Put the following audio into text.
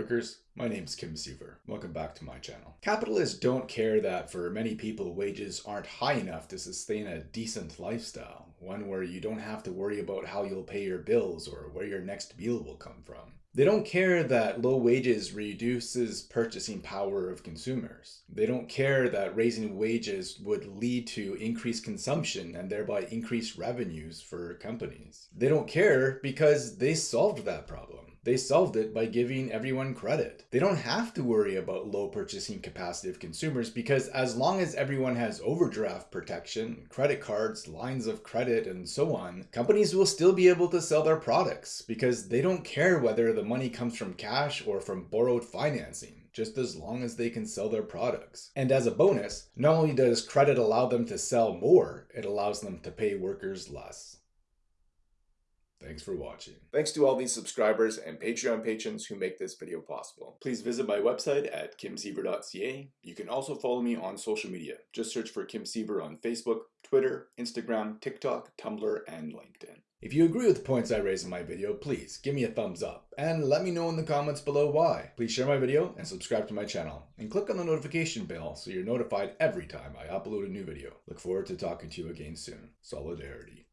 workers, my name is Kim Siever. Welcome back to my channel. Capitalists don't care that for many people wages aren't high enough to sustain a decent lifestyle, one where you don't have to worry about how you'll pay your bills or where your next meal will come from. They don't care that low wages reduces purchasing power of consumers. They don't care that raising wages would lead to increased consumption and thereby increased revenues for companies. They don't care because they solved that problem. They solved it by giving everyone credit. They don't have to worry about low purchasing capacity of consumers because as long as everyone has overdraft protection, credit cards, lines of credit, and so on, companies will still be able to sell their products because they don't care whether the money comes from cash or from borrowed financing just as long as they can sell their products. And as a bonus, not only does credit allow them to sell more, it allows them to pay workers less. Thanks for watching. Thanks to all these subscribers and Patreon patrons who make this video possible. Please visit my website at kimsiever.ca. You can also follow me on social media. Just search for Kim Siever on Facebook, Twitter, Instagram, TikTok, Tumblr, and LinkedIn. If you agree with the points I raised in my video, please give me a thumbs up and let me know in the comments below why. Please share my video and subscribe to my channel and click on the notification bell so you're notified every time I upload a new video. Look forward to talking to you again soon. Solidarity.